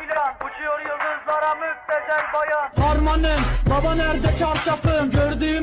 bayan Uçuyor yıldızlara müptezel bayan. Harmanın baba nerede çarşafım gördüğüm